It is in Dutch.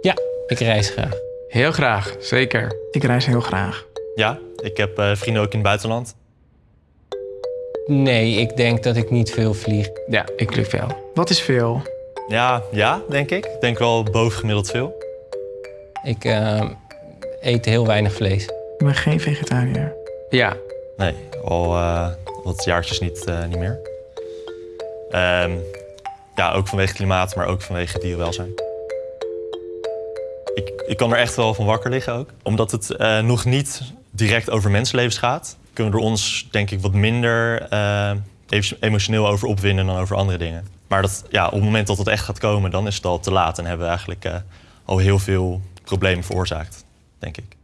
Ja, ik reis graag. Heel graag, zeker. Ik reis heel graag. Ja, ik heb eh, vrienden ook in het buitenland. Nee, ik denk dat ik niet veel vlieg. Ja, ik vlieg wel. Wat is veel? Ja, ja, denk ik. Ik denk wel bovengemiddeld veel. Ik eh, eet heel weinig vlees. Ik ben geen vegetariër. Ja, Nee, al eh, wat jaartjes niet, eh, niet meer. Ehm, ja, ook vanwege klimaat, maar ook vanwege dierenwelzijn. Ik, ik kan er echt wel van wakker liggen ook. Omdat het eh, nog niet direct over mensenlevens gaat... kunnen we er ons, denk ik, wat minder eh, emotioneel over opwinden dan over andere dingen. Maar dat, ja, op het moment dat het echt gaat komen, dan is het al te laat. En hebben we eigenlijk eh, al heel veel problemen veroorzaakt, denk ik.